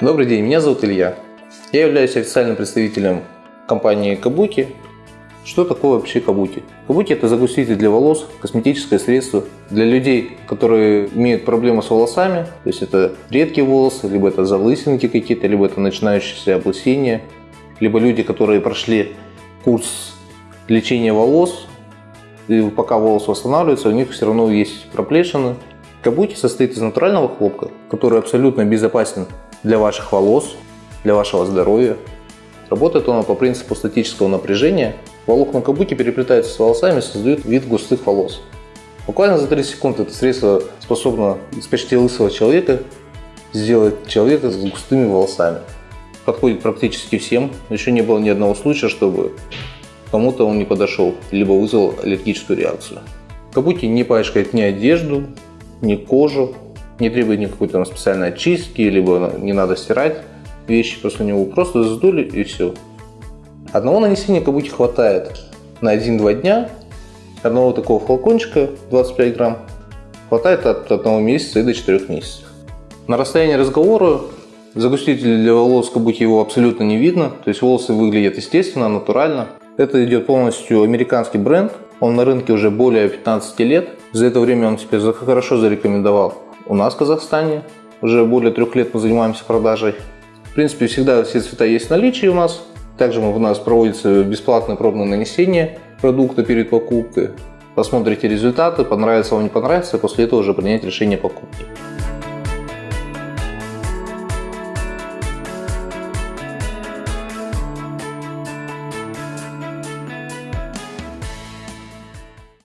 Добрый день, меня зовут Илья. Я являюсь официальным представителем компании Кабуки. Что такое вообще Кабуки? Кабуки – это загуститель для волос, косметическое средство для людей, которые имеют проблемы с волосами. То есть это редкие волосы, либо это залысинки какие-то, либо это начинающиеся облысения, либо люди, которые прошли курс лечения волос, и пока волос восстанавливается, у них все равно есть проплешины. Кабуки состоит из натурального хлопка, который абсолютно безопасен для ваших волос, для вашего здоровья. Работает он по принципу статического напряжения. Волокна кабуки переплетаются с волосами и создают вид густых волос. Буквально за 30 секунд это средство способно из почти лысого человека сделать человека с густыми волосами. Подходит практически всем. Еще не было ни одного случая, чтобы кому-то он не подошел, либо вызвал аллергическую реакцию. Кабуки не пачкает ни одежду, ни кожу, не требует никакой там специальной очистки, либо не надо стирать вещи после него, просто сдули и все. Одного нанесения кабуки хватает на 1-2 дня, одного такого флакончика 25 грамм хватает от одного месяца и до 4 месяцев. На расстоянии разговора загуститель для волос кабуки его абсолютно не видно, то есть волосы выглядят естественно, натурально. Это идет полностью американский бренд, он на рынке уже более 15 лет. За это время он себя хорошо зарекомендовал у нас в Казахстане. Уже более трех лет мы занимаемся продажей. В принципе, всегда все цвета есть в наличии у нас. Также у нас проводится бесплатное пробное нанесение продукта перед покупкой. Посмотрите результаты, понравится вам, не понравится, после этого уже принять решение покупки.